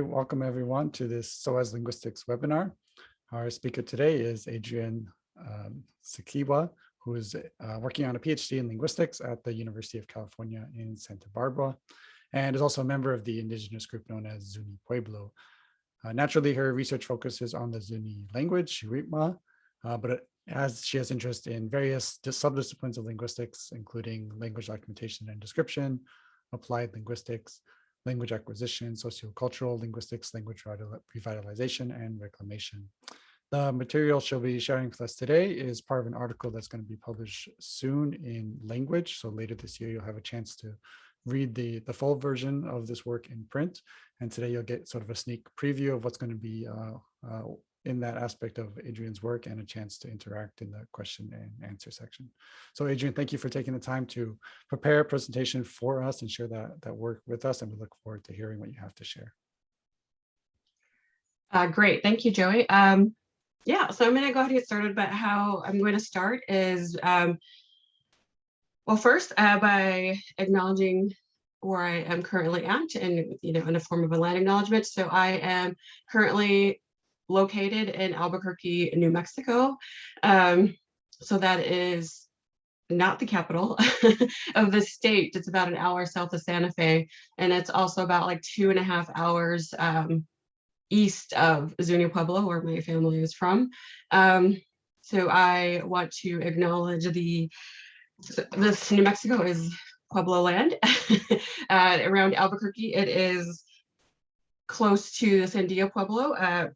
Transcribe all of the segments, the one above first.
Welcome everyone to this SOAS Linguistics webinar. Our speaker today is Adrienne um, Tsikewa, who is uh, working on a PhD in linguistics at the University of California in Santa Barbara, and is also a member of the indigenous group known as Zuni Pueblo. Uh, naturally, her research focuses on the Zuni language, Shiwi'ma, uh, but as she has interest in various subdisciplines of linguistics, including language documentation and description, applied linguistics, language acquisition, sociocultural linguistics, language revitalization, and reclamation. The material she'll be sharing with us today is part of an article that's going to be published soon in language. So later this year, you'll have a chance to read the, the full version of this work in print. And today you'll get sort of a sneak preview of what's going to be uh, uh, in that aspect of Adrienne's work and a chance to interact in the question and answer section. So Adrienne, thank you for taking the time to prepare a presentation for us and share that, that work with us. And we look forward to hearing what you have to share. Uh, great, thank you, Joey. Um, yeah, so I'm gonna go ahead and get started, but how I'm going to start is, um, well, first uh, by acknowledging where I am currently at and, you know, in a form of a land acknowledgement. So I am currently located in Albuquerque, New Mexico. Um, so that is not the capital of the state. It's about an hour south of Santa Fe. And it's also about like two and a half hours um, east of Zuni Pueblo, where my family is from. Um, so I want to acknowledge the, this New Mexico is Pueblo land uh, around Albuquerque. It is close to the Sandia Pueblo, uh,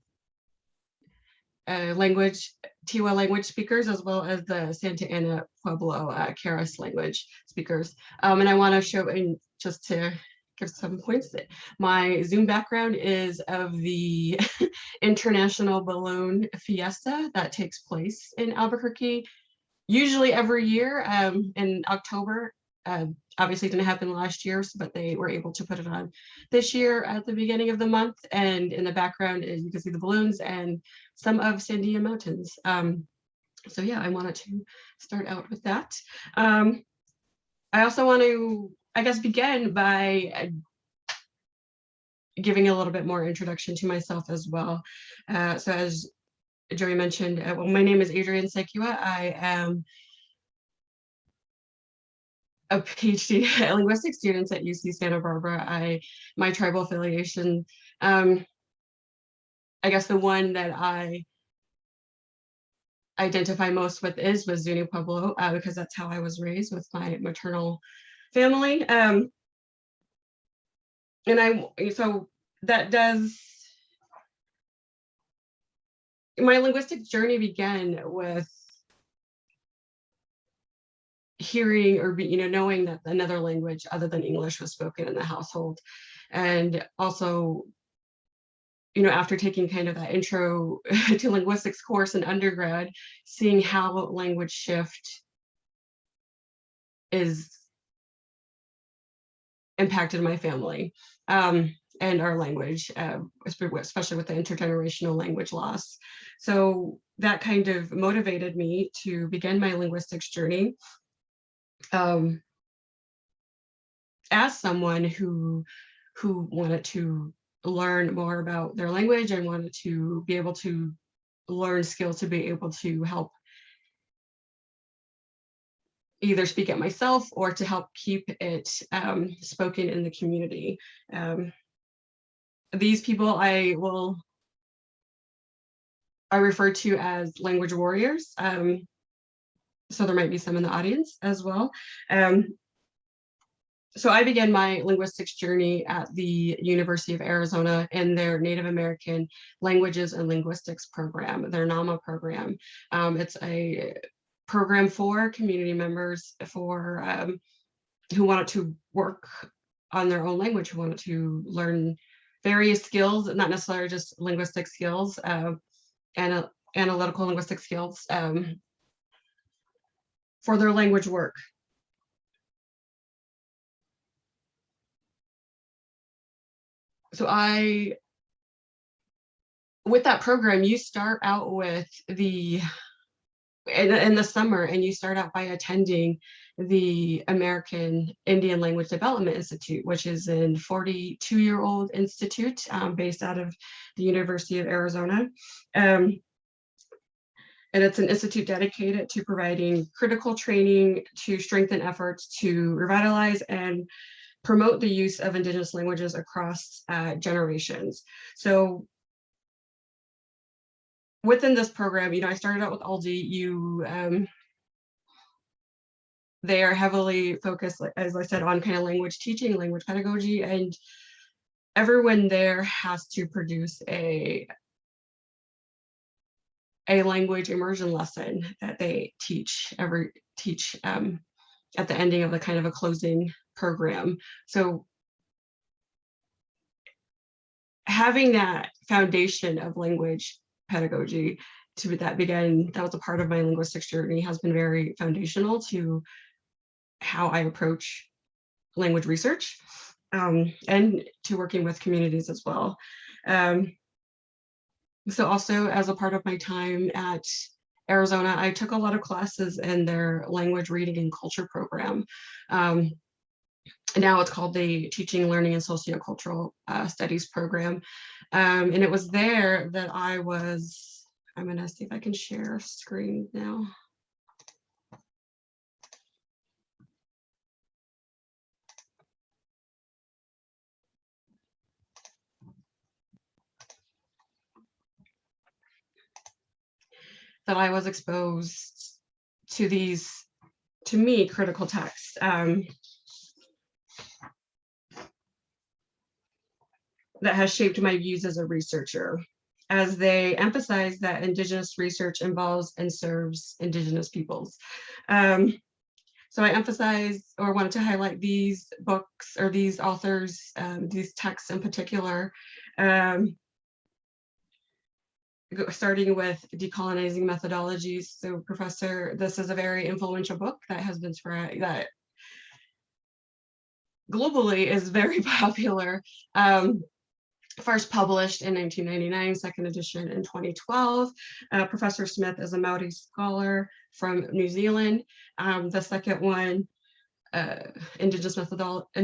uh, language, Tiwa language speakers, as well as the Santa Ana Pueblo uh, language speakers. Um, and I want to show, and just to give some points, my Zoom background is of the International Balloon Fiesta that takes place in Albuquerque, usually every year um, in October. Uh, obviously didn't happen last year, but they were able to put it on this year at the beginning of the month. And in the background you can see the balloons and some of Sandia Mountains. Um, so yeah, I wanted to start out with that. Um, I also want to, I guess, begin by uh, giving a little bit more introduction to myself as well. Uh, so as Joey mentioned, uh, well, my name is Adrienne Tsikewa. I am a PhD linguistic students at UC Santa Barbara. I my tribal affiliation, um, I guess the one that I identify most with is with Zuni Pueblo uh, because that's how I was raised with my maternal family. Um, and I so that does my linguistic journey began with hearing or you know knowing that another language other than English was spoken in the household and also you know after taking kind of that intro to linguistics course in undergrad seeing how language shift is impacted my family um, and our language, uh, especially with the intergenerational language loss. So that kind of motivated me to begin my linguistics journey um, as someone who who wanted to learn more about their language and wanted to be able to learn skills to be able to help either speak it myself or to help keep it um, spoken in the community. Um, these people I will I refer to as language warriors. Um, so there might be some in the audience as well. Um, so I began my linguistics journey at the University of Arizona in their Native American Languages and Linguistics program, their NAMA program. Um, it's a program for community members for um, who wanted to work on their own language, who wanted to learn various skills, not necessarily just linguistic skills, uh, and analytical linguistic skills, um, for their language work. So I, with that program, you start out with the, in, in the summer and you start out by attending the American Indian Language Development Institute, which is a 42-year-old institute um, based out of the University of Arizona. Um, and it's an institute dedicated to providing critical training to strengthen efforts to revitalize and promote the use of indigenous languages across uh, generations. So within this program, you know, I started out with AILDI, you, um, they are heavily focused, as I said, on kind of language teaching, language pedagogy, and everyone there has to produce a a language immersion lesson that they teach every teach um, at the ending of the kind of a closing program. So having that foundation of language pedagogy to that began, that was a part of my linguistics journey has been very foundational to how I approach language research um, and to working with communities as well. Um, so also as a part of my time at Arizona, I took a lot of classes in their language reading and culture program. Um, now it's called the Teaching, Learning, and Sociocultural uh, Studies program. Um, and it was there that I was, I'm gonna see if I can share screen now. that I was exposed to these, to me, critical texts. Um, that has shaped my views as a researcher, as they emphasize that Indigenous research involves and serves Indigenous peoples. Um, so I emphasize or wanted to highlight these books or these authors, um, these texts in particular, um, starting with decolonizing methodologies. So professor, this is a very influential book that has been spread that globally is very popular. Um, first published in 1999, second edition in 2012. Uh, Professor Smith is a Maori scholar from New Zealand. Um, the second one uh, indigenous, methodol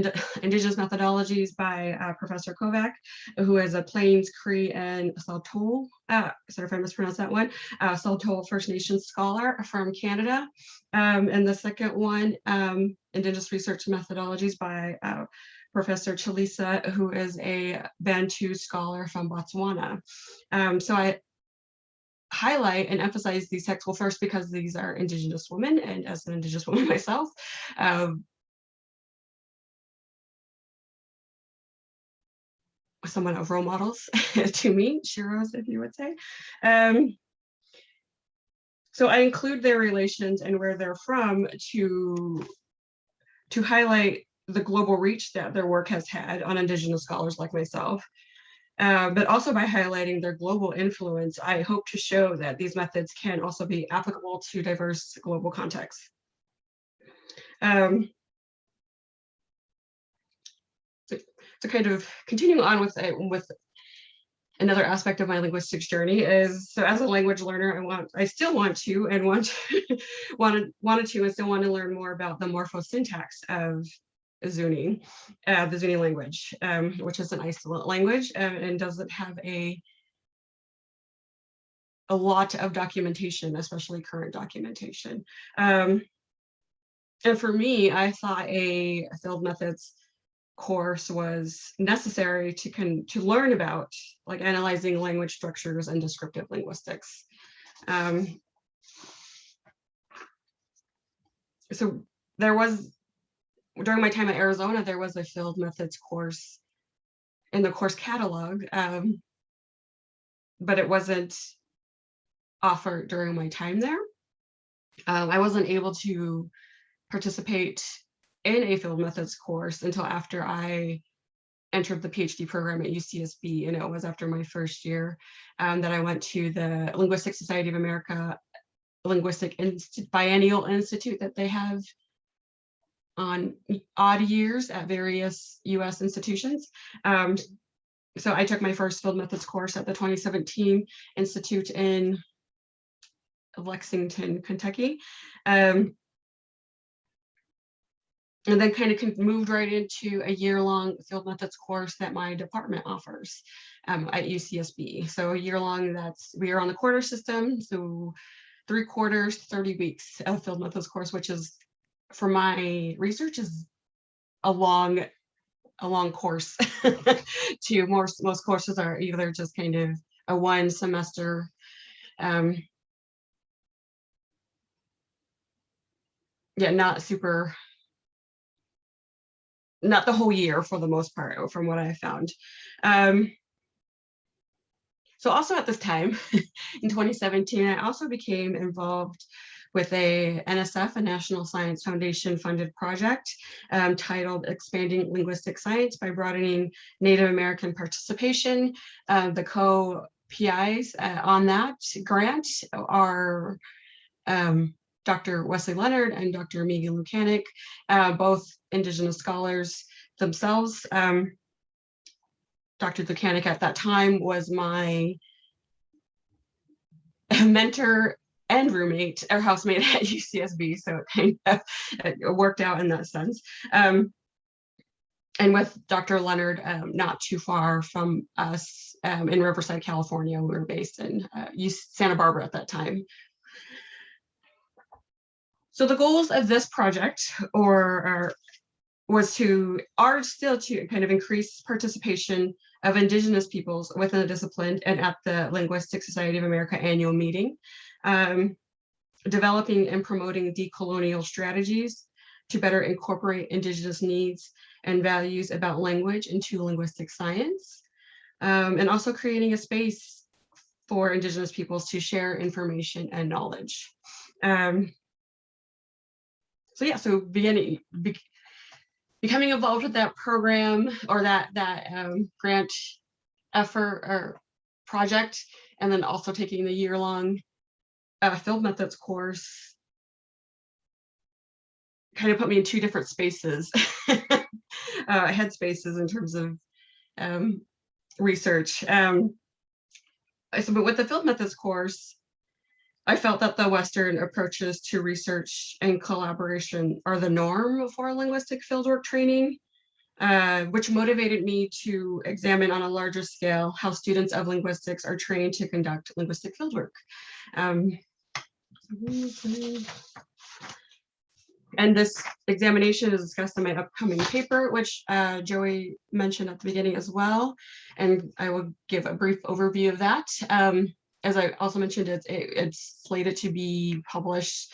indigenous methodologies by uh, Professor Kovach, who is a Plains, Cree, and Saulteaux, uh, sorry if I mispronounced that one, uh, Saulteaux First Nations scholar from Canada. Um, and the second one, um, Indigenous Research Methodologies by uh, Professor Chilisa, who is a Bantu scholar from Botswana. Um, so I highlight and emphasize these texts, well, first because these are Indigenous women, and as an Indigenous woman myself, um, someone of role models to me, Shiros, if you would say. Um, so I include their relations and where they're from to, to highlight the global reach that their work has had on Indigenous scholars like myself. Uh, but also by highlighting their global influence, I hope to show that these methods can also be applicable to diverse global contexts. Um, to kind of continuing on with, uh, with another aspect of my linguistics journey is so as a language learner, I want I still want to and want to, wanted wanted to and still want to learn more about the morphosyntax of Zuni, uh, the Zuni language, um, which is an isolate language uh, and doesn't have a a lot of documentation, especially current documentation. Um, and for me, I thought a field methods course was necessary to con to learn about like analyzing language structures and descriptive linguistics. Um, so there was during my time at Arizona, there was a field methods course in the course catalog, um, but it wasn't offered during my time there. Um, I wasn't able to participate in a field methods course until after I entered the PhD program at UCSB, and it was after my first year um, that I went to the Linguistic Society of America Linguistic Inst Biennial Institute that they have on odd years at various US institutions. Um, so I took my first field methods course at the 2017 Institute in Lexington, Kentucky. Um, and then kind of moved right into a year-long field methods course that my department offers um, at UCSB. So a year-long, that's we are on the quarter system, so three quarters, 30 weeks of field methods course, which is for my research is a long, a long course. to most most courses are either just kind of a one semester um, yeah, not super not the whole year for the most part, from what I found. Um, so also at this time, in 2017, I also became involved with a NSF, a National Science Foundation funded project um, titled Expanding Linguistic Science by Broadening Native American Participation. Uh, the co-PIs uh, on that grant are um, Dr. Wesley Leonard and Dr. Megan Lukaniec, uh, both Indigenous scholars themselves. Um, Dr. Lukaniec at that time was my mentor and roommate or housemate at UCSB, so it kind of it worked out in that sense. Um, and with Dr. Leonard, um, not too far from us um, in Riverside, California. We were based in uh, Santa Barbara at that time. So the goals of this project or, or was to are still to kind of increase participation of indigenous peoples within the discipline and at the Linguistic Society of America annual meeting, um, developing and promoting decolonial strategies to better incorporate indigenous needs and values about language into linguistic science, um, and also creating a space for indigenous peoples to share information and knowledge. Um, so yeah, so beginning, be, becoming involved with that program or that that um, grant effort or project, and then also taking the year-long field methods course kind of put me in two different spaces, uh, headspaces in terms of um, research. Um, so, but with the field methods course, I felt that the Western approaches to research and collaboration are the norm for linguistic fieldwork training, uh, which motivated me to examine on a larger scale how students of linguistics are trained to conduct linguistic fieldwork. Um, and this examination is discussed in my upcoming paper, which uh, Joey mentioned at the beginning as well. And I will give a brief overview of that. Um, as I also mentioned, it's, it, it's slated to be published,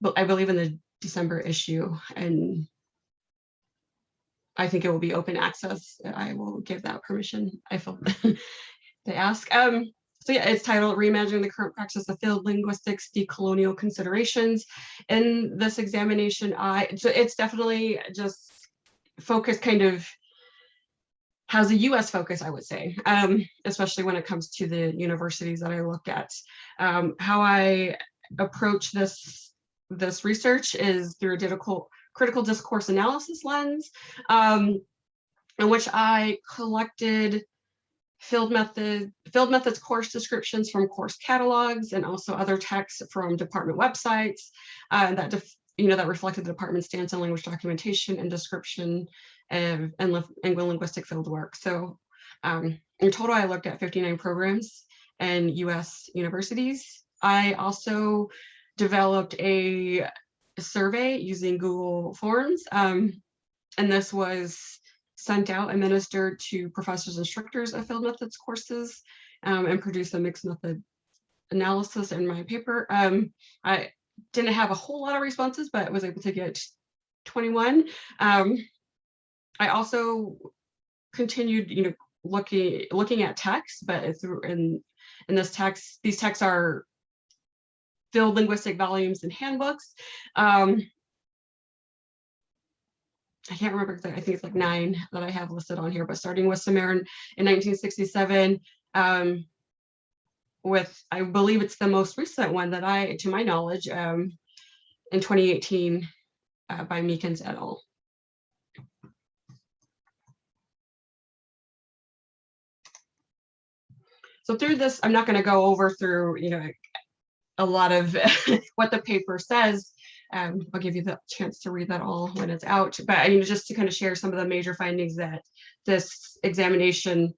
but I believe in the December issue. And I think it will be open access. I will give that permission. I feel they ask. Um, so yeah, it's titled Reimagining the Current Practice of Field Linguistics, Decolonial Considerations. In this examination, I so it's definitely just focused kind of has a US focus, I would say, um, especially when it comes to the universities that I look at. Um, how I approach this, this research is through a critical, critical discourse analysis lens, um, in which I collected field method field methods course descriptions from course catalogs and also other texts from department websites uh, that you know that reflected the department's stance on language documentation and description and, and linguistic field work. So um, in total, I looked at 59 programs and US universities. I also developed a survey using Google Forms. Um, and this was sent out, administered to professors instructors of field methods courses um, and produced a mixed method analysis in my paper. Um, I didn't have a whole lot of responses, but was able to get 21. Um, I also continued, you know, looking looking at text, but through in in this text, these texts are field linguistic volumes and handbooks. Um, I can't remember I think it's like nine that I have listed on here, but starting with Samarin in 1967, um, with, I believe it's the most recent one that I, to my knowledge, um, in 2018 uh, by Meakins et al. So through this, I'm not going to go over through, you know, a lot of what the paper says, Um, I'll give you the chance to read that all when it's out, but I mean, just to kind of share some of the major findings that this examination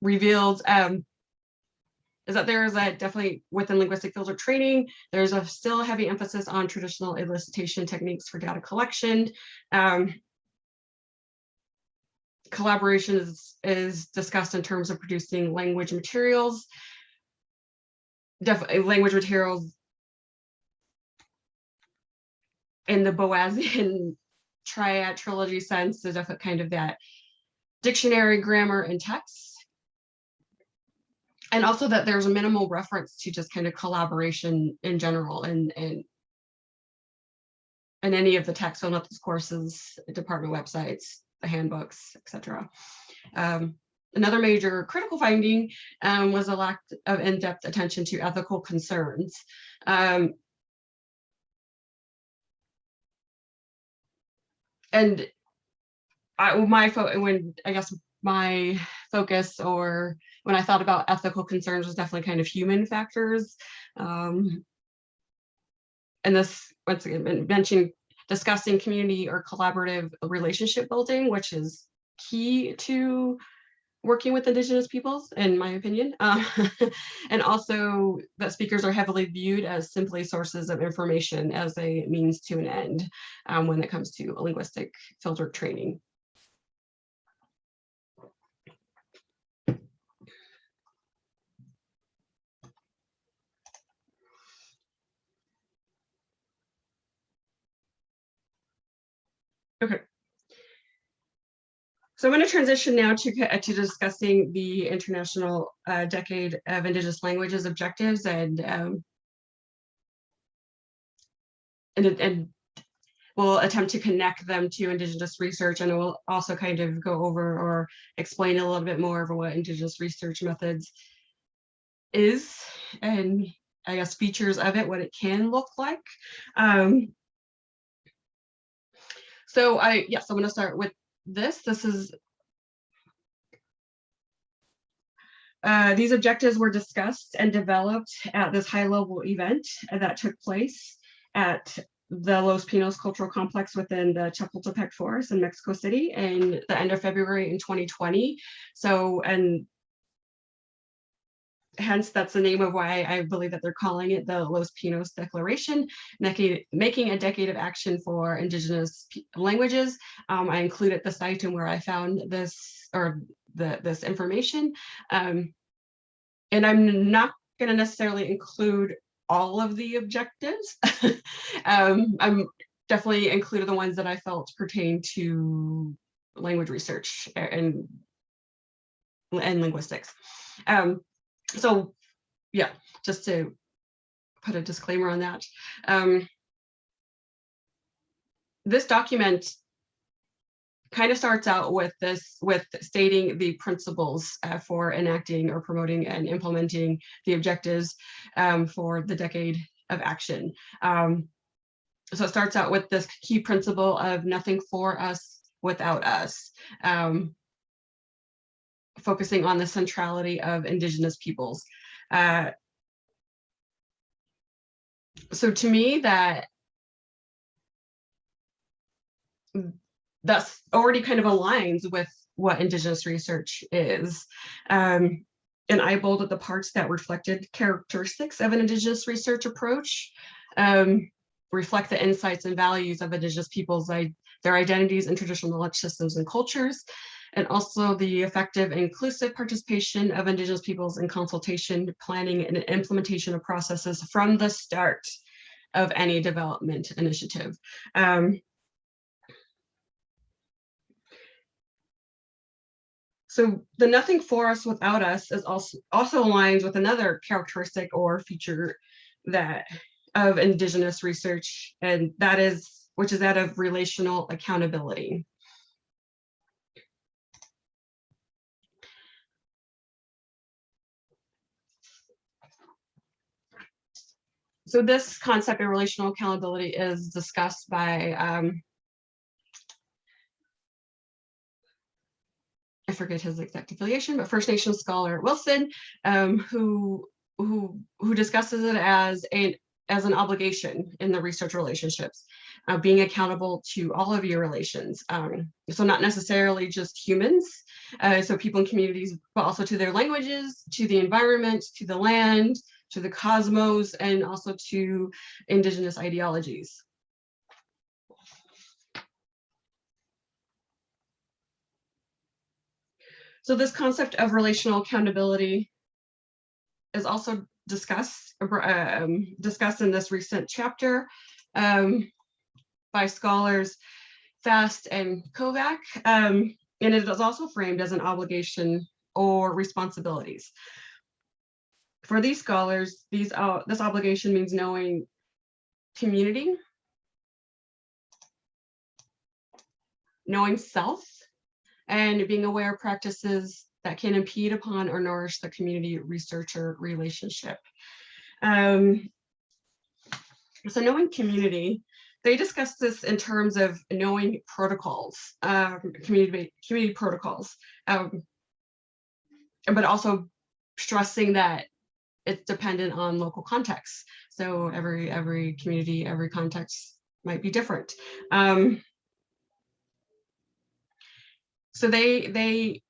revealed um, is that there is a definitely within linguistic filter training, there's a still heavy emphasis on traditional elicitation techniques for data collection. Um, collaboration is, is discussed in terms of producing language materials. Definitely language materials in the Boasian triad trilogy sense, there's definitely kind of that dictionary, grammar, and text and also that there's a minimal reference to just kind of collaboration in general and and in any of the text on these courses, department websites, the handbooks, etc. Um, another major critical finding um, was a lack of in-depth attention to ethical concerns. Um, and I, my when I guess my focus or when I thought about ethical concerns was definitely kind of human factors. Um, and this, once again, mentioning discussing community or collaborative relationship building, which is key to working with indigenous peoples, in my opinion. Um, and also that speakers are heavily viewed as simply sources of information as a means to an end um, when it comes to linguistic filter training. Okay. So I'm going to transition now to, to discussing the International uh, Decade of Indigenous Languages objectives and um, and, and we'll attempt to connect them to Indigenous research and we'll also kind of go over or explain a little bit more of what Indigenous research methods is and I guess features of it, what it can look like. Um, so I, yes, I'm going to start with this. This is Uh, these objectives were discussed and developed at this high-level event that took place at the Los Pinos Cultural Complex within the Chapultepec Forest in Mexico City in the end of February in 2020. So, and hence that's the name of why I believe that they're calling it the Los Pinos Declaration, making, a decade of action for indigenous languages. Um, I included the site and where I found this or the, this information. Um, and I'm not going to necessarily include all of the objectives. um, I'm definitely included the ones that I felt pertain to language research and and linguistics. Um, so yeah, just to put a disclaimer on that. Um, this document kind of starts out with this, with stating the principles uh, for enacting or promoting and implementing the objectives um, for the decade of action. Um, so it starts out with this key principle of nothing for us without us. Um, focusing on the centrality of indigenous peoples. Uh, so to me that that's already kind of aligns with what indigenous research is. Um, and I bolded the parts that reflected characteristics of an indigenous research approach, um, reflect the insights and values of indigenous peoples, their identities and traditional knowledge systems and cultures, and also the effective inclusive participation of Indigenous peoples in consultation, planning, and implementation of processes from the start of any development initiative. Um, so the nothing for us without us is also also aligns with another characteristic or feature that of indigenous research and that is which is that of relational accountability so this concept of relational accountability is discussed by um, I forget his exact affiliation, but First Nation scholar Wilson, um, who who who discusses it as a as an obligation in the research relationships, uh, being accountable to all of your relations. Um, so not necessarily just humans, uh, so people in communities, but also to their languages, to the environment, to the land, to the cosmos, and also to indigenous ideologies. So this concept of relational accountability is also discussed um, discussed in this recent chapter um, by scholars Fast and Kovach, um, and it is also framed as an obligation or responsibilities. For these scholars, these uh, this obligation means knowing community, knowing self, and being aware of practices that can impede upon or nourish the community researcher relationship. Um, so knowing community, they discuss this in terms of knowing protocols, um, community, community protocols, um, but also stressing that it's dependent on local context. So every every community, every context might be different. Um, so they they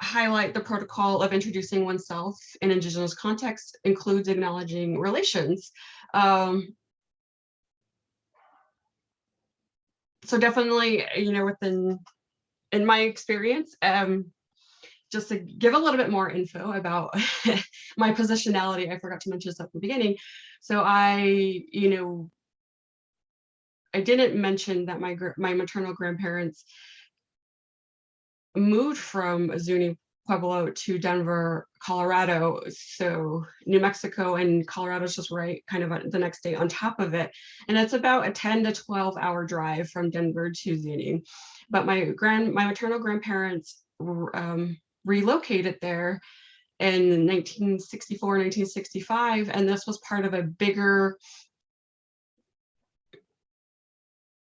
highlight the protocol of introducing oneself in indigenous context includes acknowledging relations. Um, so definitely, you know, within, in my experience, um, just to give a little bit more info about my positionality, I forgot to mention this at the beginning. So I, you know, I didn't mention that my my maternal grandparents moved from Zuni Pueblo to Denver, Colorado. So New Mexico and Colorado is just right kind of the next day on top of it. And it's about a 10 to 12 hour drive from Denver to Zuni. But my grand, my maternal grandparents um, relocated there in 1964, 1965. And this was part of a bigger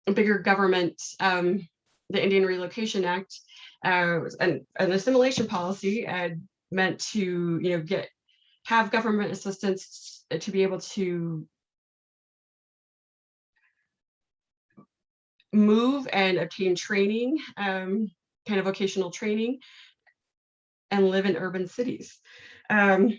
a bigger government, um, the Indian Relocation Act, uh, an, an assimilation policy and meant to, you know, get have government assistance to be able to move and obtain training, um, kind of vocational training, and live in urban cities. Um,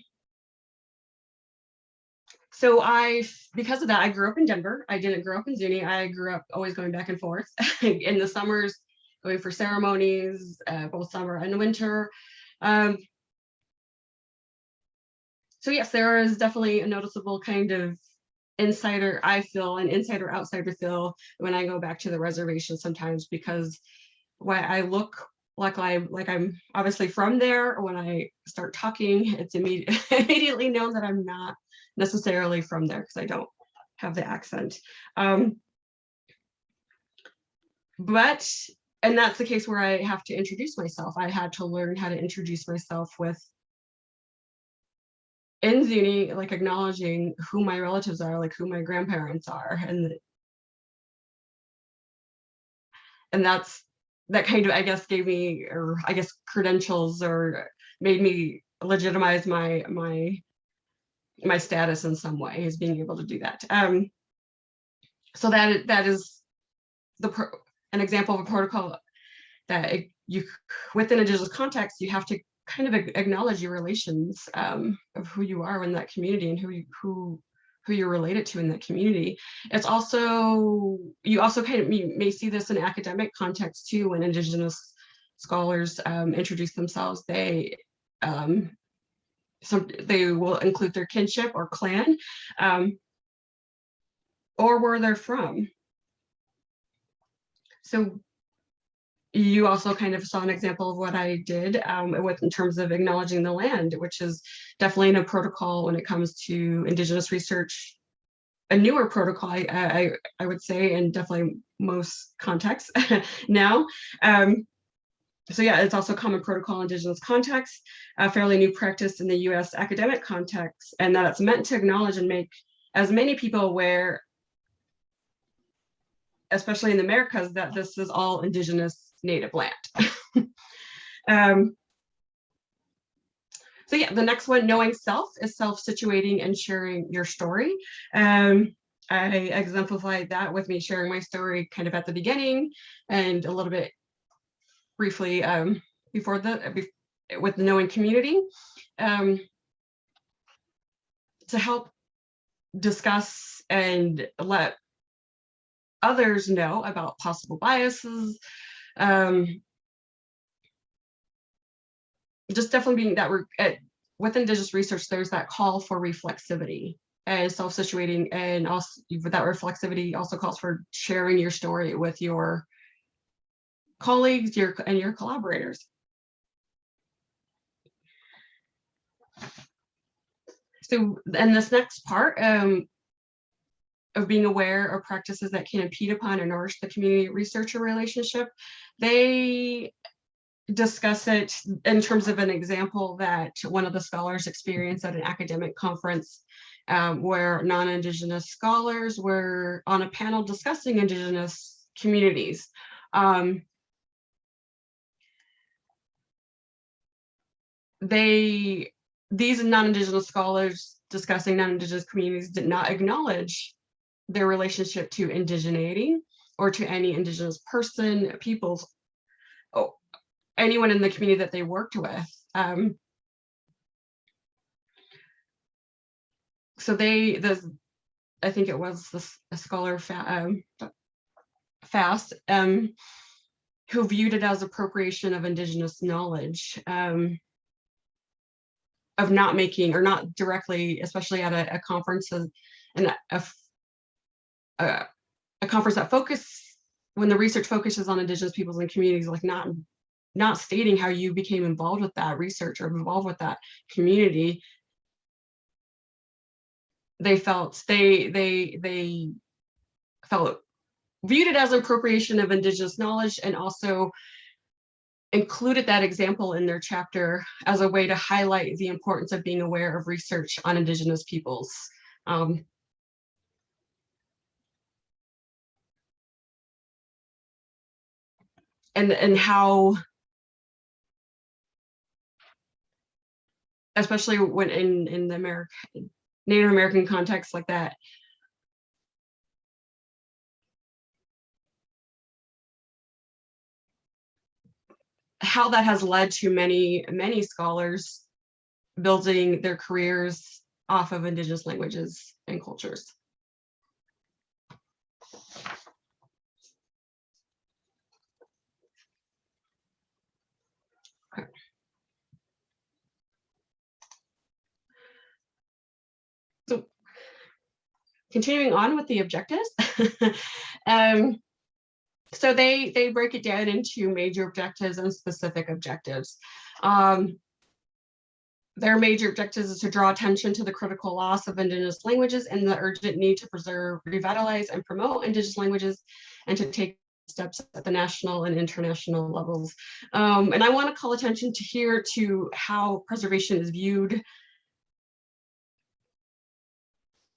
so I, because of that, I grew up in Denver. I didn't grow up in Zuni. I grew up always going back and forth. in the summers, going for ceremonies, uh, both summer and winter. Um, so yes, there is definitely a noticeable kind of insider, I feel, an insider outsider feel when I go back to the reservation sometimes because why I look like I like I'm obviously from there. When I start talking, it's immediate, immediately known that I'm not necessarily from there because I don't have the accent. Um, but and that's the case where I have to introduce myself. I had to learn how to introduce myself with in Zuni, like acknowledging who my relatives are, like who my grandparents are. And, and that's, that kind of, I guess, gave me, or I guess credentials or made me legitimize my, my, my status in some way is being able to do that. Um, so that, that is the, pro, an example of a protocol that it, you within a digital context, you have to kind of acknowledge your relations um, of who you are in that community and who you, who who you're related to in the community. It's also, you also kind of may see this in academic context too, when indigenous scholars um, introduce themselves, they um, some they will include their kinship or clan um, or where they're from. So you also kind of saw an example of what I did um, with in terms of acknowledging the land, which is definitely in a protocol when it comes to Indigenous research, a newer protocol, I, I, I would say, and definitely most contexts now. Um, so yeah, it's also common protocol in Indigenous contexts, a fairly new practice in the US academic context, and that it's meant to acknowledge and make as many people aware especially in the Americas, that this is all indigenous native land. um, so yeah, the next one, knowing self, is self-situating and sharing your story. Um, I exemplified that with me sharing my story kind of at the beginning and a little bit briefly um, before the be- with the knowing community um, to help discuss and let others know about possible biases. Um, just definitely being that we're at, with indigenous research, there's that call for reflexivity and self-situating and also that reflexivity also calls for sharing your story with your colleagues your and your collaborators. So in this next part um, of being aware of practices that can impede upon or nourish the community researcher relationship, they discuss it in terms of an example that one of the scholars experienced at an academic conference um, where non-Indigenous scholars were on a panel discussing Indigenous communities. Um, they, these non-Indigenous scholars discussing non-Indigenous communities did not acknowledge their relationship to indigeneity or to any Indigenous person, peoples, oh, anyone in the community that they worked with. Um, so they, the, I think it was this, a scholar fa um, fast, um, who viewed it as appropriation of indigenous knowledge, um, of not making or not directly, especially at a, a conference and a, a, a conference that focus when the research focuses on indigenous peoples and communities, like not not stating how you became involved with that research or involved with that community they felt they they they felt viewed it as appropriation of indigenous knowledge and also included that example in their chapter as a way to highlight the importance of being aware of research on indigenous peoples. Um, and and how especially when in in the American Native American context like that. How that has led to many, many scholars building their careers off of indigenous languages and cultures. Continuing on with the objectives. um, so they they break it down into major objectives and specific objectives. Um, their major objectives is to draw attention to the critical loss of indigenous languages and the urgent need to preserve, revitalize, and promote indigenous languages and to take steps at the national and international levels. Um, and I want to call attention to here to how preservation is viewed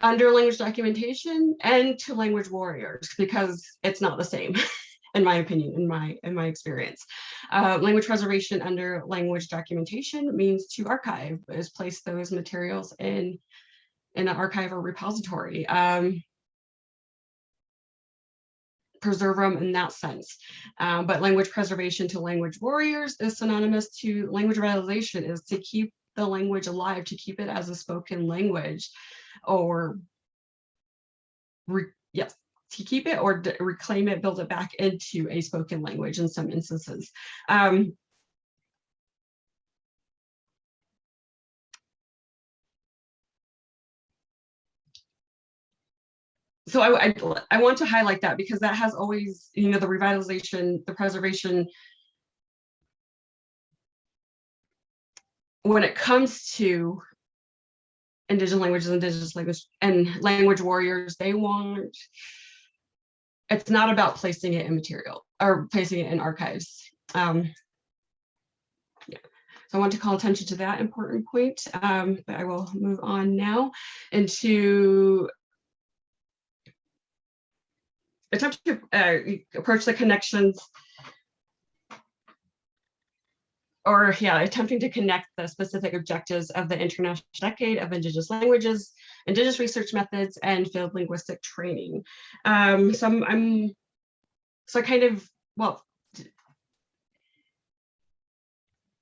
under language documentation and to language warriors because it's not the same in my opinion in my in my experience. Uh, language preservation under language documentation means to archive is place those materials in in an archive or repository. Um, preserve them in that sense. Um, but language preservation to language warriors is synonymous to language revitalization is to keep the language alive, to keep it as a spoken language or yes, to keep it or reclaim it, build it back into a spoken language in some instances. Um, so I, I, I, want to highlight that because that has always, you know, the revitalization, the preservation, when it comes to indigenous languages, indigenous language, and language warriors, they want, it's not about placing it in material or placing it in archives. Um. So I want to call attention to that important point, um, but I will move on now into attempt to uh, approach the connections or yeah, attempting to connect the specific objectives of the International Decade of Indigenous Languages, Indigenous Research Methods, and Field Linguistic Training. Um, so I'm, I'm, so kind of, well,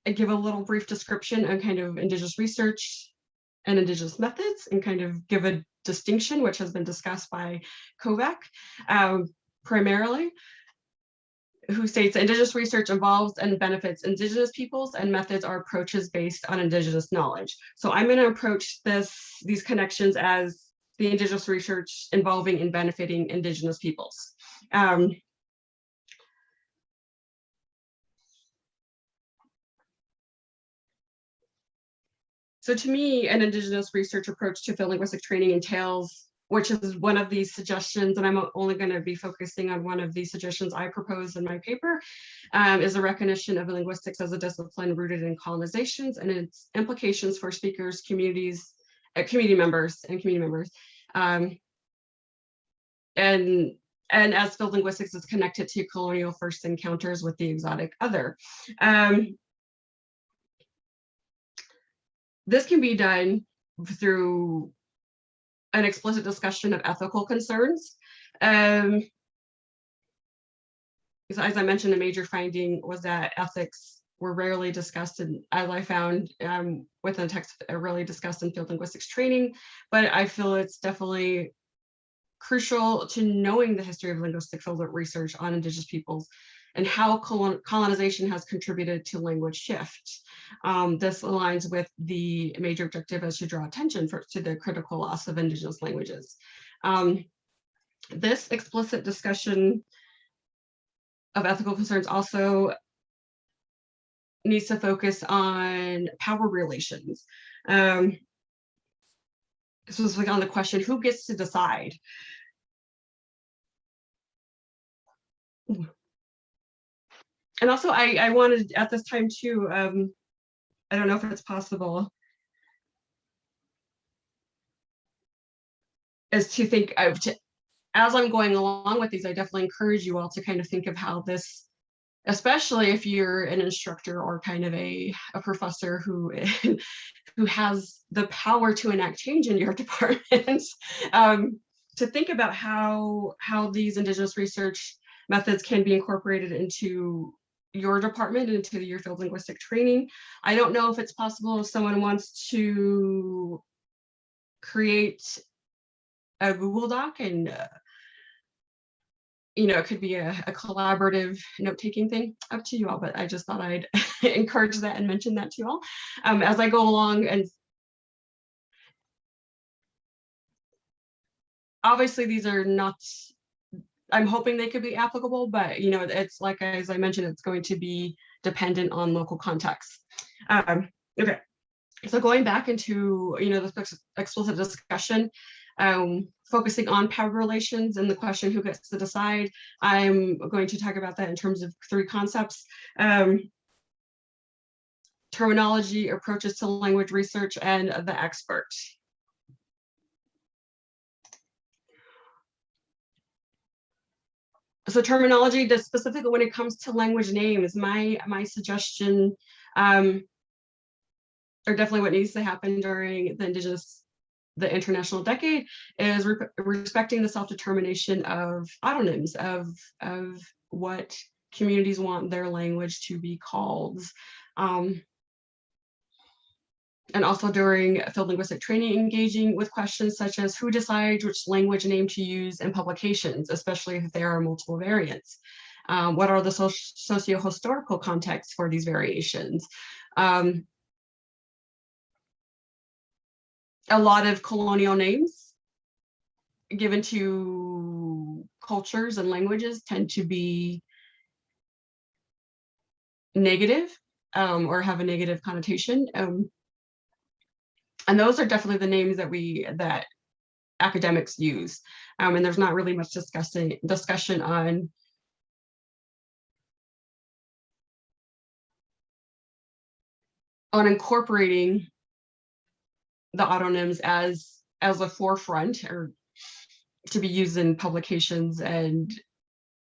I give a little brief description on kind of Indigenous research and Indigenous methods and kind of give a distinction, which has been discussed by Kovach um, primarily who states Indigenous research involves and benefits Indigenous peoples and methods are approaches based on Indigenous knowledge. So I'm going to approach this these connections as the Indigenous research involving and benefiting Indigenous peoples. Um, so to me, an Indigenous research approach to field linguistic training entails which is one of these suggestions, and I'm only going to be focusing on one of these suggestions I propose in my paper, um, is a recognition of linguistics as a discipline rooted in colonizations and its implications for speakers, communities, uh, community members, and community members. Um, and and as field linguistics is connected to colonial first encounters with the exotic other. Um, this can be done through an explicit discussion of ethical concerns. Um, as I mentioned, a major finding was that ethics were rarely discussed, and as I found um, within the text, uh, really discussed in field linguistics training, but I feel it's definitely crucial to knowing the history of linguistic field research on indigenous peoples and how colonization has contributed to language shift. Um, this aligns with the major objective as to draw attention for, to the critical loss of indigenous languages. Um, this explicit discussion of ethical concerns also needs to focus on power relations. Um, specifically on the question, who gets to decide? And also I, I wanted at this time too, um, I don't know if it's possible, is to think of, to, as I'm going along with these, I definitely encourage you all to kind of think of how this, especially if you're an instructor or kind of a, a professor who, who has the power to enact change in your department, um, to think about how, how these Indigenous research methods can be incorporated into your department into your field linguistic training. I don't know if it's possible if someone wants to create a Google Doc and uh, you know, it could be a, a collaborative note-taking thing up to you all, but I just thought I'd encourage that and mention that to you all. Um, as I go along and obviously these are not I'm hoping they could be applicable, but you know, it's like, as I mentioned, it's going to be dependent on local context. Um, okay, so going back into, you know, this explicit discussion, um, focusing on power relations and the question who gets to decide, I'm going to talk about that in terms of three concepts. Um, terminology, approaches to language research, and the expert. So terminology does specifically when it comes to language names my my suggestion um or definitely what needs to happen during the indigenous the international decade is re respecting the self-determination of autonyms of of what communities want their language to be called. Um and also during field linguistic training, engaging with questions such as who decides which language name to use in publications, especially if there are multiple variants. Um, what are the socio-historical contexts for these variations? Um, a lot of colonial names given to cultures and languages tend to be negative um, or have a negative connotation. Um, and those are definitely the names that we that academics use. Um, and there's not really much discussing discussion on on incorporating the autonyms as as a forefront or to be used in publications and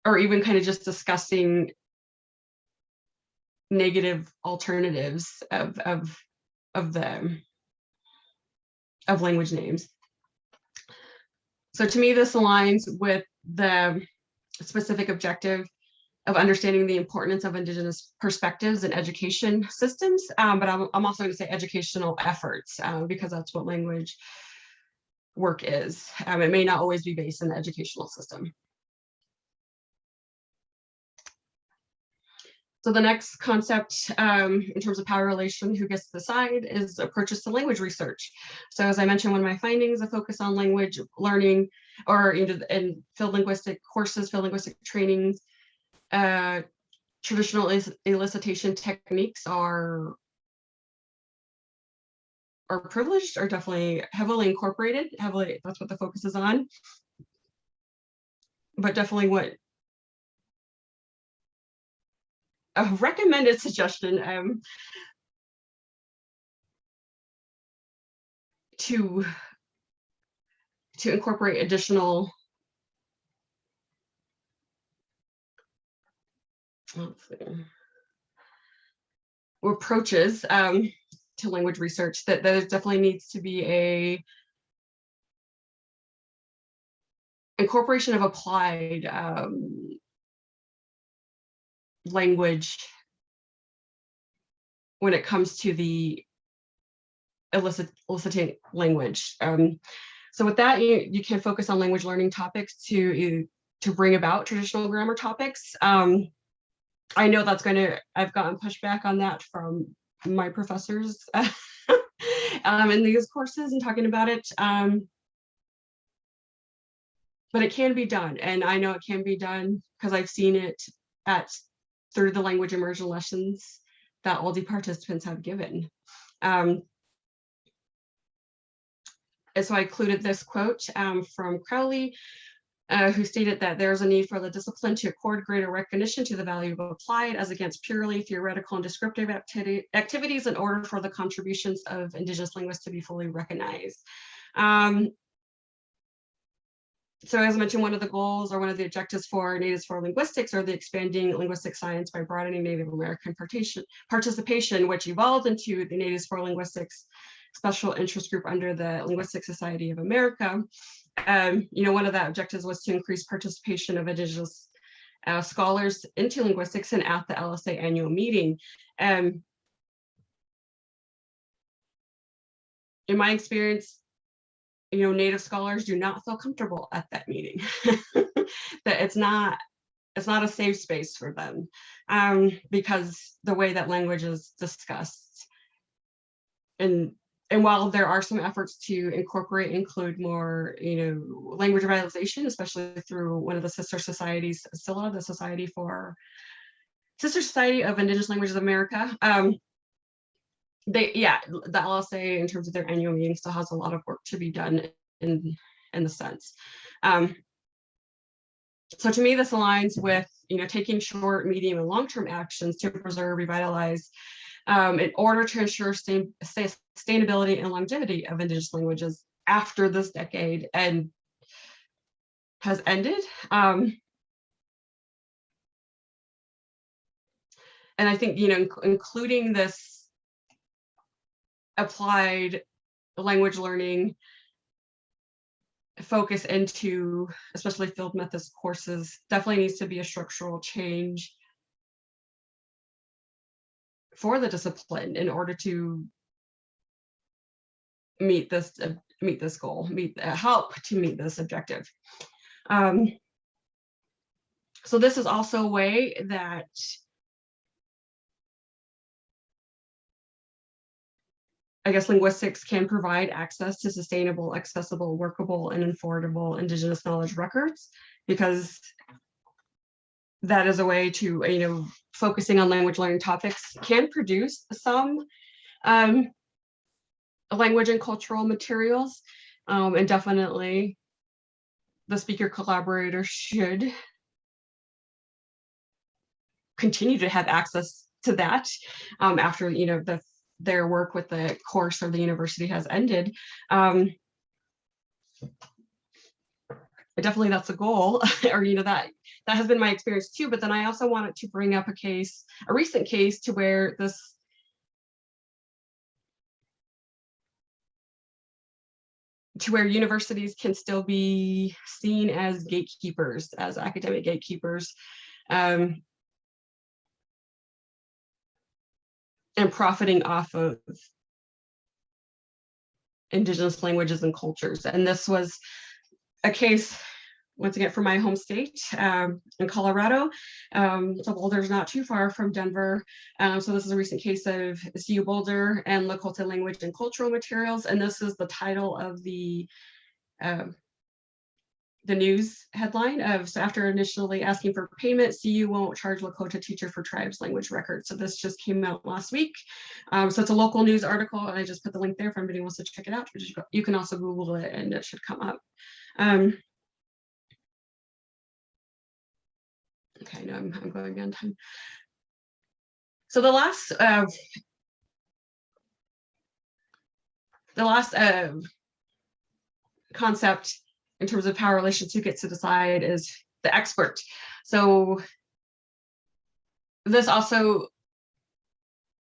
or even kind of just discussing negative alternatives of of of the of language names. So to me, this aligns with the specific objective of understanding the importance of Indigenous perspectives in education systems, um, but I'm, I'm also going to say educational efforts uh, because that's what language work is. Um, it may not always be based in the educational system. So the next concept um, in terms of power relation, who gets to decide, is approaches to language research. So as I mentioned, one of my findings, a focus on language learning or in, field linguistic courses, field linguistic trainings, uh, traditional elicitation techniques are are privileged are definitely heavily incorporated heavily that's what the focus is on but definitely what a recommended suggestion um, to to incorporate additional approaches um, to language research that there definitely needs to be a incorporation of applied um, language when it comes to the elicit, eliciting language. Um, so with that, you, you can focus on language learning topics to, to bring about traditional grammar topics. Um, I know that's going to, I've gotten pushback on that from my professors um, in these courses and talking about it. Um, but it can be done. And I know it can be done because I've seen it at through the language immersion lessons that all the participants have given. Um, and so I included this quote um, from Crowley, uh, who stated that there is a need for the discipline to accord greater recognition to the value of applied as against purely theoretical and descriptive acti activities in order for the contributions of Indigenous linguists to be fully recognized. Um, so as I mentioned, one of the goals or one of the objectives for Natives for Linguistics are the expanding linguistic science by broadening Native American participation, which evolved into the Natives for Linguistics special interest group under the Linguistic Society of America. Um, you know, one of the objectives was to increase participation of Indigenous uh, scholars into linguistics and at the LSA annual meeting. Um, in my experience, you know, Native scholars do not feel comfortable at that meeting, that it's not it's not a safe space for them um, because the way that language is discussed. And and while there are some efforts to incorporate, include more, you know, language revitalization, especially through one of the sister societies, SILA, the Society for Sister Society of Indigenous Languages of America. Um, they, yeah, the LSA in terms of their annual meeting still has a lot of work to be done in, in the sense. Um, so to me, this aligns with, you know, taking short, medium, and long-term actions to preserve, revitalize, um, in order to ensure sustainability and longevity of Indigenous languages after this decade and has ended. Um, and I think, you know, including this applied language learning focus into especially field methods courses definitely needs to be a structural change for the discipline in order to meet this uh, meet this goal, meet uh, help to meet this objective. Um, so this is also a way that I guess linguistics can provide access to sustainable, accessible, workable, and affordable Indigenous knowledge records because that is a way to, you know, focusing on language learning topics can produce some um, language and cultural materials. Um, and definitely the speaker collaborator should continue to have access to that um, after, you know, the their work with the course or the university has ended. Um, definitely that's a goal or, you know, that that has been my experience too. But then I also wanted to bring up a case, a recent case to where this to where universities can still be seen as gatekeepers, as academic gatekeepers. Um, and profiting off of indigenous languages and cultures. And this was a case, once again, from my home state um, in Colorado. Um, so Boulder's not too far from Denver. Um, so this is a recent case of CU Boulder and Lakota language and cultural materials. And this is the title of the um, the news headline of so after initially asking for payment, CU won't charge Lakota teacher for tribes language records. So this just came out last week. Um, so it's a local news article and I just put the link there if anybody wants to check it out. You can also Google it and it should come up. Um, okay, no, I'm, I'm going on time. So the last uh, the last uh, concept in terms of power relations who gets to decide is the expert. So this also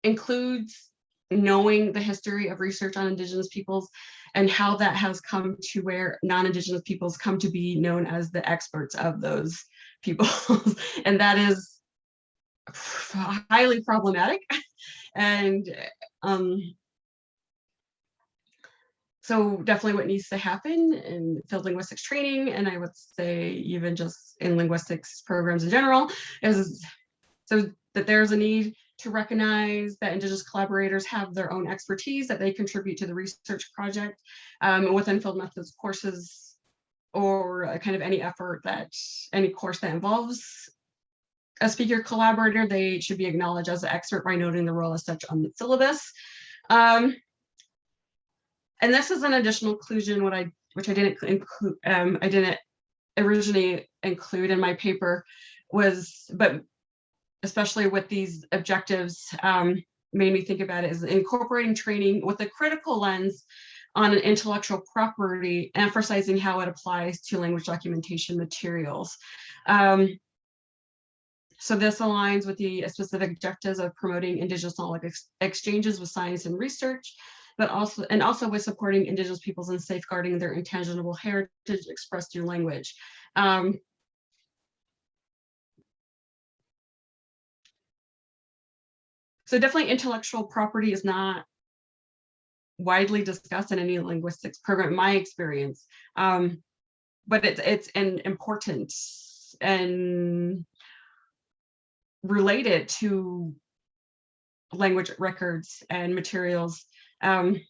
includes knowing the history of research on indigenous peoples and how that has come to where non-indigenous peoples come to be known as the experts of those peoples and that is highly problematic and um, so definitely what needs to happen in field linguistics training, and I would say even just in linguistics programs in general, is so that there's a need to recognize that Indigenous collaborators have their own expertise that they contribute to the research project um, within field methods courses or kind of any effort that any course that involves a speaker collaborator, they should be acknowledged as an expert by noting the role as such on the syllabus. Um, and this is an additional inclusion what I which I didn't include um, I didn't originally include in my paper was but especially with these objectives um, made me think about it is incorporating training with a critical lens on an intellectual property, emphasizing how it applies to language documentation materials. Um, so this aligns with the specific objectives of promoting indigenous knowledge ex exchanges with science and research, but also and also with supporting indigenous peoples and safeguarding their intangible heritage expressed through language. Um, so definitely intellectual property is not widely discussed in any linguistics program, in my experience. Um, but it's it's an important and related to language records and materials um,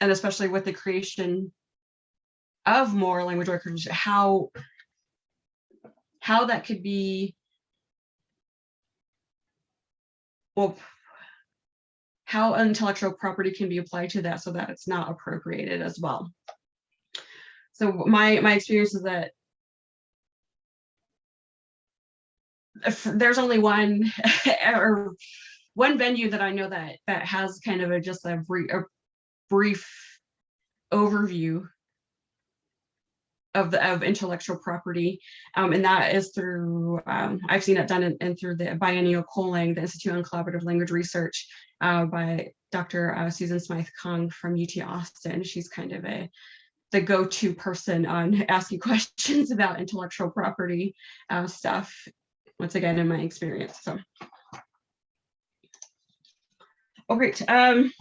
and especially with the creation of more language records, how how that could be well how intellectual property can be applied to that so that it's not appropriated as well. So my my experience is that if there's only one or one venue that I know that that has kind of a just a, brief, a brief overview of the of intellectual property, um, and that is through um, I've seen it done in, in through the biennial COLANG, the Institute on Collaborative Language Research, uh, by Dr. Uh, Susan Smythe Kung from UT Austin. She's kind of a the go-to person on asking questions about intellectual property uh, stuff. Once again, in my experience, so. Oh, great. Um,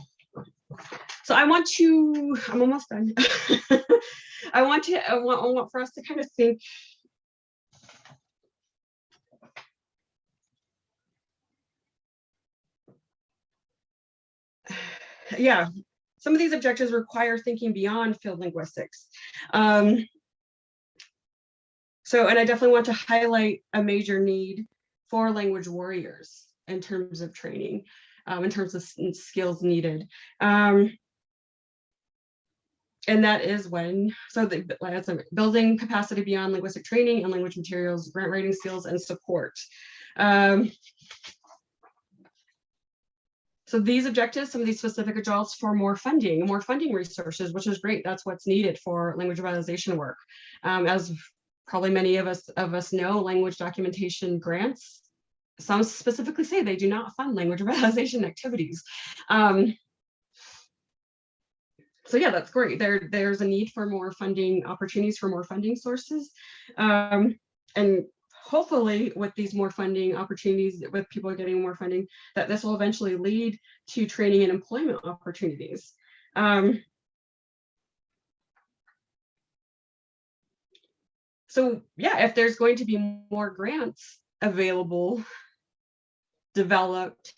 so I want to, I'm almost done. I want to, I want, I want for us to kind of think yeah, some of these objectives require thinking beyond field linguistics. Um, so, and I definitely want to highlight a major need for language warriors in terms of training um, in terms of skills needed. Um, and that is when, so the, that's a building capacity beyond linguistic training and language materials, grant writing skills and support. Um, so these objectives, some of these specific adults for more funding, more funding resources, which is great. That's what's needed for language revitalization work. Um, as probably many of us of us know language documentation grants. Some specifically say they do not fund language revitalization activities. Um, so yeah, that's great. There, there's a need for more funding opportunities for more funding sources. Um, and hopefully with these more funding opportunities, with people getting more funding, that this will eventually lead to training and employment opportunities. Um, so yeah, if there's going to be more grants available, developed,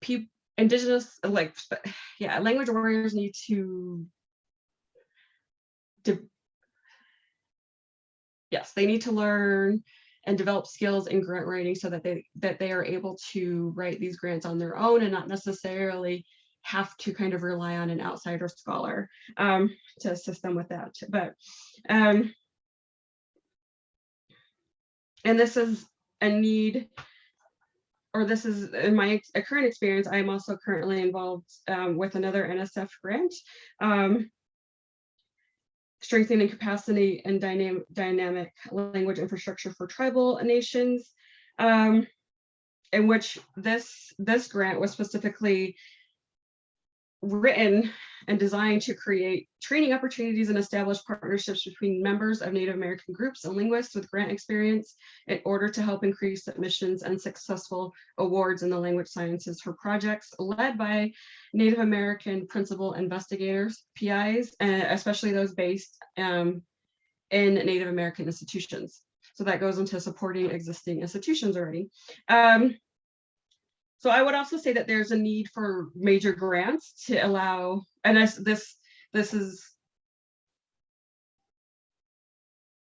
people, indigenous, like, yeah, language warriors need to, to yes, they need to learn and develop skills in grant writing so that they that they are able to write these grants on their own and not necessarily have to kind of rely on an outsider scholar um, to assist them with that. But um, and this is a need or this is in my ex current experience, I am also currently involved um, with another NSF grant, um, strengthening capacity and dynamic, dynamic language infrastructure for tribal nations, um, in which this, this grant was specifically written and designed to create training opportunities and establish partnerships between members of Native American groups and linguists with grant experience in order to help increase submissions and successful awards in the language sciences for projects led by Native American principal investigators, PIs, and especially those based um, in Native American institutions. So that goes into supporting existing institutions already. Um, so I would also say that there's a need for major grants to allow, and this this is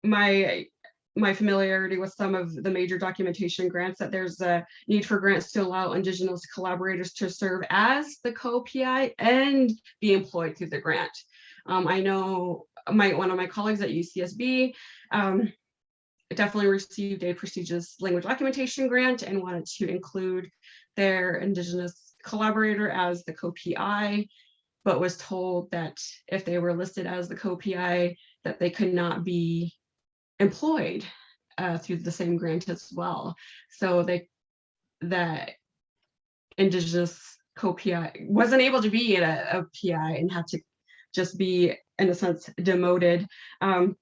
my my familiarity with some of the major documentation grants that there's a need for grants to allow indigenous collaborators to serve as the co-PI and be employed through the grant. Um, I know my one of my colleagues at UCSB um, definitely received a prestigious language documentation grant and wanted to include their indigenous collaborator as the co-PI, but was told that if they were listed as the co-PI, that they could not be employed uh, through the same grant as well. So they that indigenous co-PI wasn't able to be a, a PI and had to just be in a sense demoted um,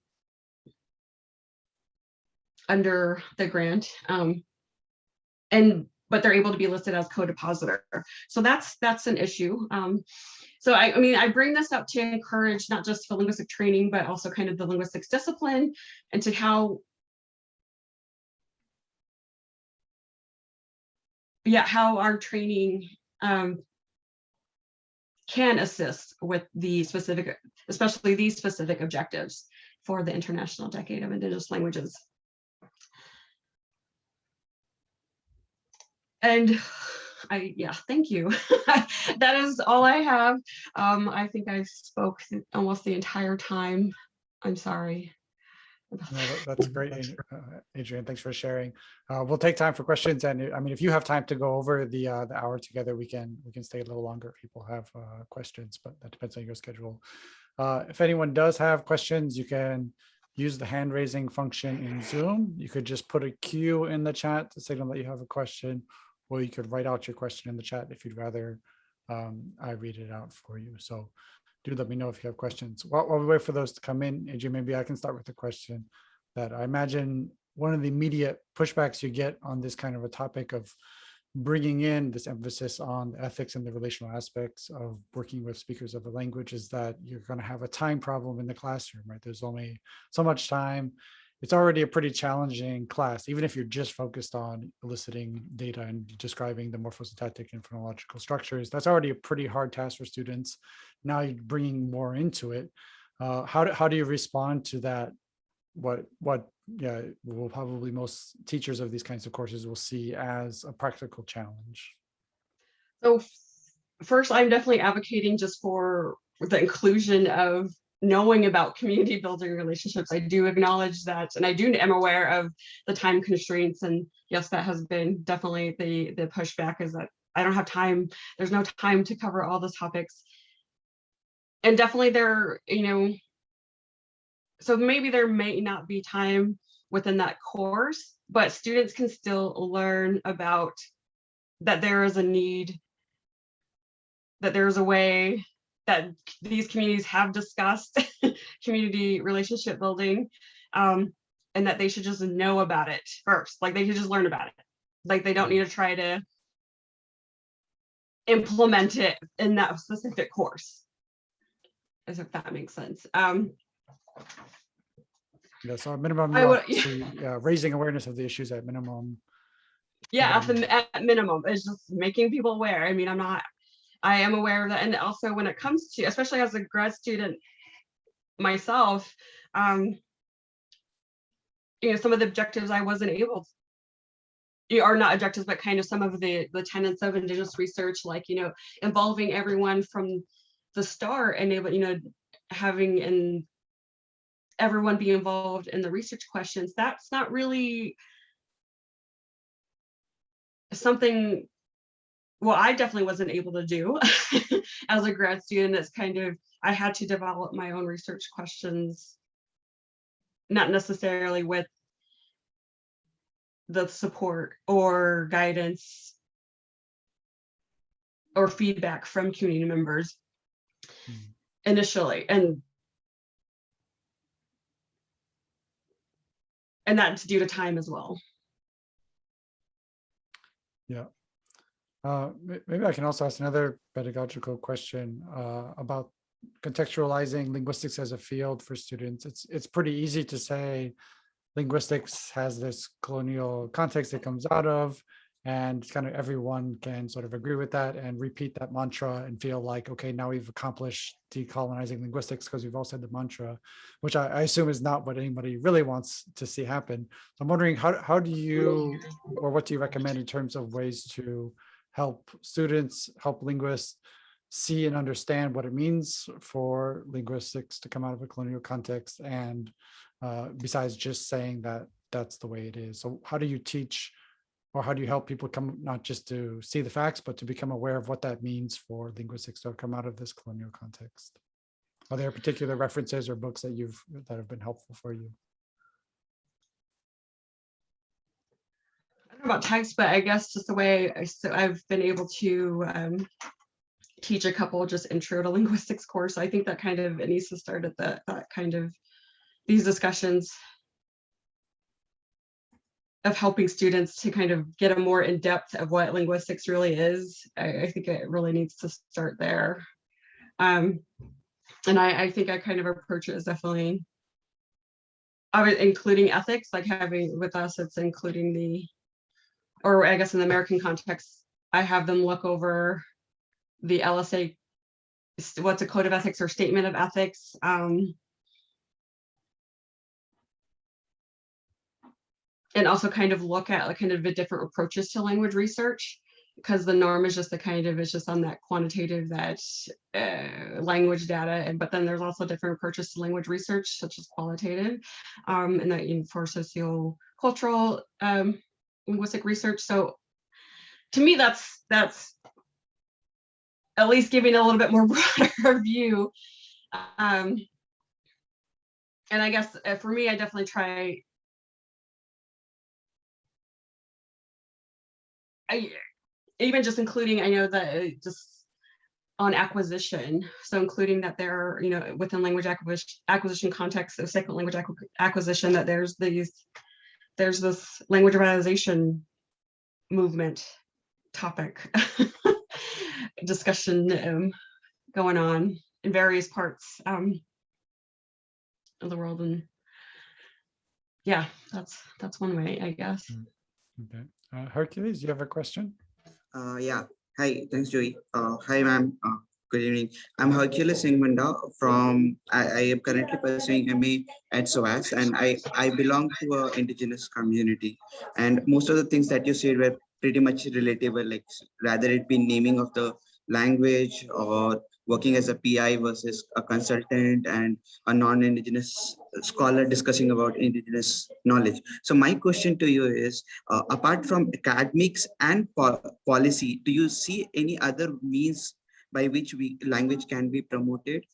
under the grant. Um, and but they're able to be listed as co-depositor. So that's that's an issue. Um, so I, I mean, I bring this up to encourage not just for linguistic training, but also kind of the linguistics discipline and to how yeah, how our training um, can assist with the specific, especially these specific objectives for the International Decade of Indigenous Languages. And I, yeah, thank you. that is all I have. Um, I think I spoke almost the entire time. I'm sorry. No, that's great, Adrienne. Thanks for sharing. Uh, we'll take time for questions, and I mean, if you have time to go over the uh, the hour together, we can we can stay a little longer if people have uh, questions, but that depends on your schedule. Uh, if anyone does have questions, you can use the hand raising function in Zoom. You could just put a Q in the chat to signal that you have a question, or you could write out your question in the chat if you'd rather um, I read it out for you. So do let me know if you have questions. While, while we wait for those to come in, AJ, maybe I can start with a question that I imagine one of the immediate pushbacks you get on this kind of a topic of bringing in this emphasis on ethics and the relational aspects of working with speakers of a language is that you're going to have a time problem in the classroom, right? There's only so much time it's already a pretty challenging class, even if you're just focused on eliciting data and describing the morphosyntactic and phonological structures. That's already a pretty hard task for students. Now you're bringing more into it. Uh, how, do, how do you respond to that? What, what yeah, will probably most teachers of these kinds of courses will see as a practical challenge? So first, I'm definitely advocating just for the inclusion of knowing about community building relationships, I do acknowledge that, and I do am aware of the time constraints. And yes, that has been definitely the the pushback is that I don't have time. There's no time to cover all the topics. And definitely there, you know, so maybe there may not be time within that course, but students can still learn about that there is a need, that there's a way that these communities have discussed community relationship building, um, and that they should just know about it first. Like they should just learn about it. Like they don't need to try to implement it in that specific course. As if that makes sense. Um, Yeah, so minimum, I you would- yeah, raising awareness of the issues at minimum. yeah, at the at minimum, it's just making people aware. I mean, I'm not, I am aware of that. And also when it comes to, especially as a grad student myself, um, you know, some of the objectives I wasn't able to are not objectives, but kind of some of the the tenets of indigenous research, like, you know, involving everyone from the start and able, you know, having and everyone be involved in the research questions, that's not really something, well, I definitely wasn't able to do as a grad student. It's kind of, I had to develop my own research questions, not necessarily with the support or guidance or feedback from community members Hmm. initially and and that's due to time as well. Uh, Maybe I can also ask another pedagogical question uh, about contextualizing linguistics as a field for students. It's, it's pretty easy to say linguistics has this colonial context it comes out of, and kind of everyone can sort of agree with that and repeat that mantra and feel like, okay, now we've accomplished decolonizing linguistics because we've all said the mantra, which I, I assume is not what anybody really wants to see happen. So I'm wondering, how, how do you, or what do you recommend in terms of ways to help students, help linguists see and understand what it means for linguistics to come out of a colonial context and uh, besides just saying that that's the way it is. So how do you teach or how do you help people come not just to see the facts, but to become aware of what that means for linguistics to come out of this colonial context? Are there particular references or books that you've that have been helpful for you? I don't know about text, but I guess just the way I, so I've been able to um, teach a couple just intro to linguistics course. I think that kind of, it needs to start at that, that kind of, these discussions of helping students to kind of get a more in-depth of what linguistics really is. I, I think it really needs to start there. Um, and I, I think I kind of approach it as definitely including ethics, like having with us, it's including the, or I guess in the American context, I have them look over the LSA, what's a code of ethics or statement of ethics. Um, and also kind of look at like kind of the different approaches to language research because the norm is just the kind of it's just on that quantitative that uh, language data and but then there's also different approaches to language research such as qualitative um, and that you for socio-cultural um, linguistic research. So to me that's that's at least giving a little bit more broader view. Um, and I guess uh, for me I definitely try I even just including, I know that uh, just on acquisition, so including that there, are, you know, within language acquisition acquisition context of second language acquisition, that there's these, there's this language revitalization movement topic discussion um, going on in various parts um, of the world, and yeah, that's that's one way, I guess. Okay, uh, Hercules, you have a question? Uh, yeah. Hi, thanks, Joey. Uh, hi, ma'am. Good evening. I'm Hercules Singh Munda from, I, I am currently pursuing MA at SOAS and I, I belong to a indigenous community. And most of the things that you said were pretty much relatable, like rather it be naming of the language or working as a PI versus a consultant and a non-indigenous scholar discussing about indigenous knowledge. So my question to you is, uh, apart from academics and po policy, do you see any other means by which we language can be promoted?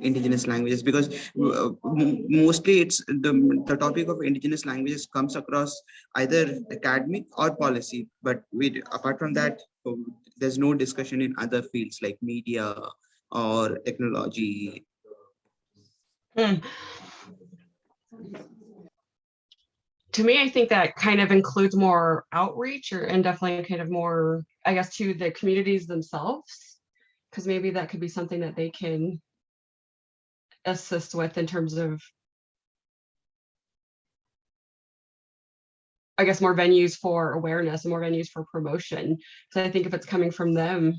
indigenous languages because uh, mostly it's the, the topic of indigenous languages comes across either academic or policy but we apart from that um, there's no discussion in other fields like media or technology Hmm. To me, I think that kind of includes more outreach or and definitely kind of more, I guess, to the communities themselves. Because maybe that could be something that they can assist with in terms of I guess more venues for awareness and more venues for promotion. So I think if it's coming from them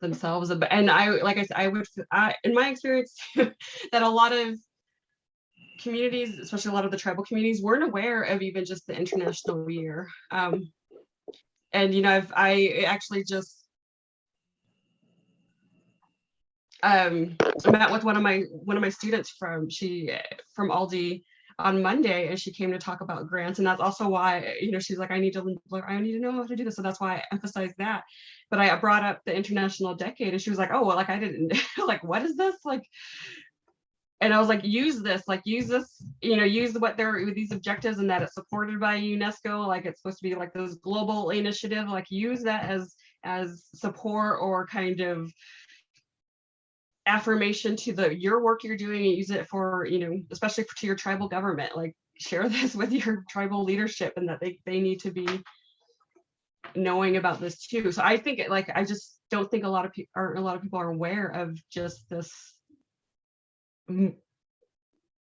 themselves, and I, like I said, I would, I, in my experience, that a lot of communities, especially a lot of the tribal communities, weren't aware of even just the international year. Um, and you know, I've, I actually just um, met with one of my one of my students from she from AILDI on Monday, and she came to talk about grants, and that's also why you know she's like, I need to I need to know how to do this, so that's why I emphasized that. But I brought up the international decade, and she was like, oh well, like I didn't like what is this like and I was like, use this, like use this, you know, use what they're with these objectives and that it's supported by UNESCO, like it's supposed to be like this global initiative, like use that as as support or kind of affirmation to the your work you're doing and use it for, you know, especially to your tribal government, like share this with your tribal leadership and that they they need to be knowing about this too. So I think it like I just don't think a lot of people are a lot of people are aware of just this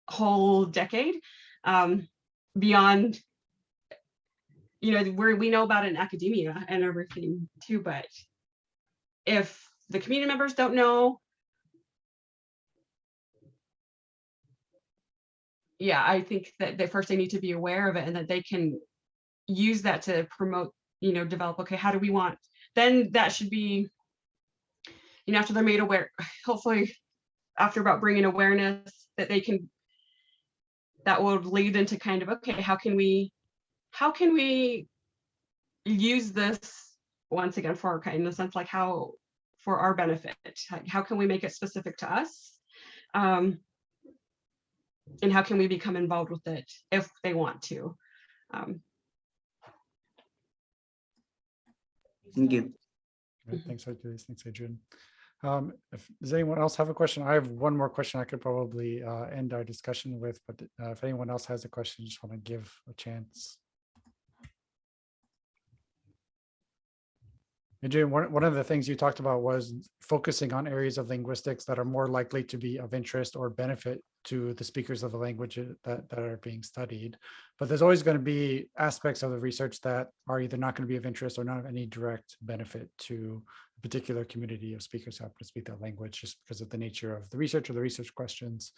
whole decade um, beyond you know where we know about in academia and everything too but if the community members don't know yeah i think that they first they need to be aware of it and that they can use that to promote you know develop okay how do we want then that should be you know after they're made aware hopefully after about bringing awareness that they can that will lead into kind of okay how can we how can we use this once again for our kind in the sense like how for our benefit Like, how can we make it specific to us um and how can we become involved with it if they want to um thank you Thanks, Hercules. Thanks, Adrienne. Um, if, does anyone else have a question? I have one more question I could probably uh, end our discussion with, but uh, if anyone else has a question, just want to give a chance. Adrienne, one, one of the things you talked about was focusing on areas of linguistics that are more likely to be of interest or benefit to the speakers of the language uh, that, that are being studied. But there's always going to be aspects of the research that are either not going to be of interest or not of any direct benefit to a particular community of speakers who happen to speak that language just because of the nature of the research or the research questions.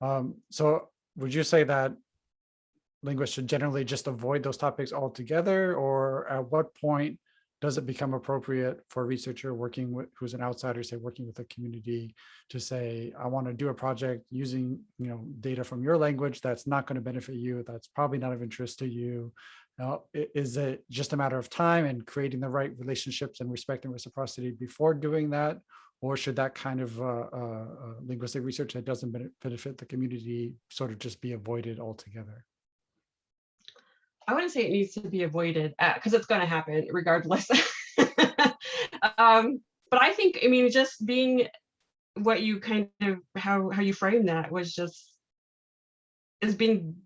Um, so would you say that linguists should generally just avoid those topics altogether? Or at what point does it become appropriate for a researcher working with who's an outsider, say working with a community to say, I want to do a project using, you know, data from your language that's not going to benefit you, that's probably not of interest to you. Now, is it just a matter of time and creating the right relationships and respect and reciprocity before doing that? Or should that kind of uh, uh, uh, linguistic research that doesn't benefit the community sort of just be avoided altogether? I wouldn't say it needs to be avoided because it's going to happen regardless. um, but I think, I mean, just being what you kind of how how you frame that was just is being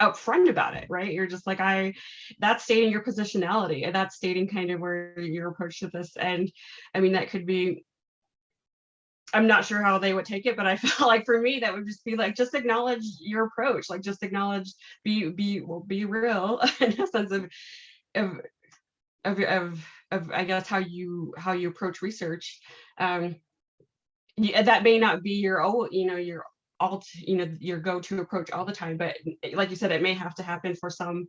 upfront about it, right? You're just like, I, that's stating your positionality and that's stating kind of where your approach to this. And I mean, that could be I'm not sure how they would take it, but I felt like for me that would just be like just acknowledge your approach, like just acknowledge, be be well, be real in a sense of of of of, of I guess how you how you approach research. Um, that may not be your oh you know your alt you know your go-to approach all the time, but like you said, it may have to happen for some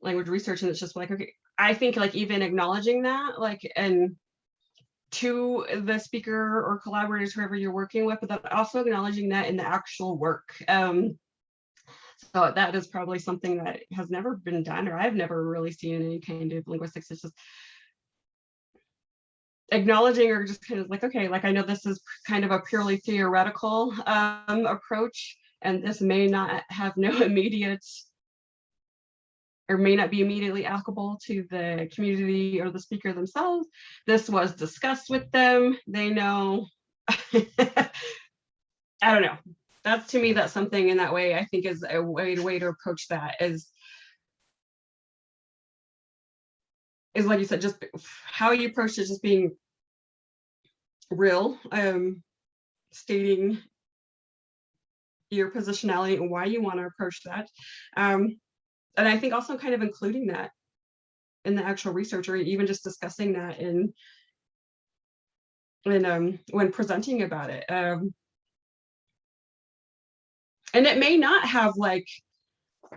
language research, and it's just like okay, I think like even acknowledging that like and to the speaker or collaborators, whoever you're working with, but also acknowledging that in the actual work. Um, so that is probably something that has never been done, or I've never really seen any kind of linguistics. It's just acknowledging or just kind of like, okay, like I know this is kind of a purely theoretical um, approach, and this may not have no immediate or may not be immediately applicable to the community or the speaker themselves. This was discussed with them. They know. I don't know. That's to me, that's something in that way I think is a way, way to approach that is is like you said, just how you approach it, just being real, um, stating your positionality and why you want to approach that. Um, and I think also kind of including that in the actual research or even just discussing that in when um when presenting about it. Um, and it may not have like,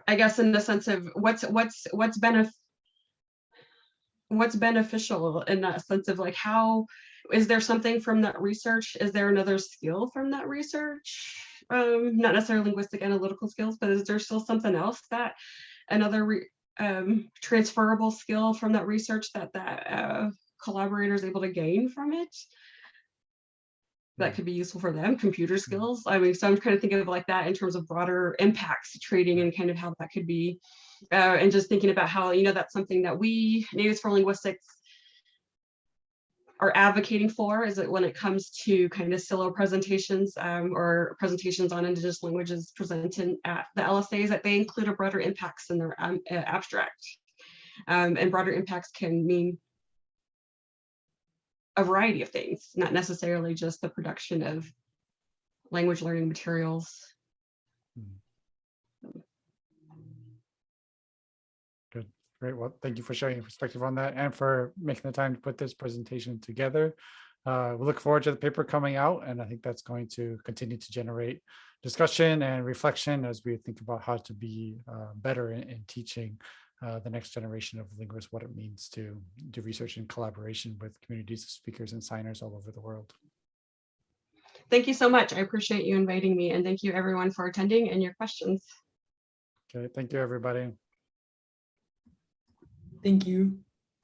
I guess in the sense of what's what's what's benef what's beneficial in that sense of like how is there something from that research? Is there another skill from that research? Um, not necessarily linguistic analytical skills, but is there still something else that another um, transferable skill from that research that that uh, collaborator is able to gain from it? That could be useful for them, computer skills. I mean, so I'm kind of thinking of like that in terms of broader impacts trading and kind of how that could be, uh, and just thinking about how, you know, that's something that we, Natives for Linguistics, are advocating for is that when it comes to kind of SSILA presentations um, or presentations on indigenous languages presented at the LSAs that they include a broader impacts in their um, uh, abstract. Um, and broader impacts can mean a variety of things, not necessarily just the production of language learning materials. Great. Well, thank you for sharing your perspective on that and for making the time to put this presentation together. Uh, we look forward to the paper coming out, and I think that's going to continue to generate discussion and reflection as we think about how to be uh, better in, in teaching uh, the next generation of linguists what it means to do research in collaboration with communities of speakers and signers all over the world. Thank you so much. I appreciate you inviting me and thank you everyone for attending and your questions. Okay, thank you, everybody. Thank you.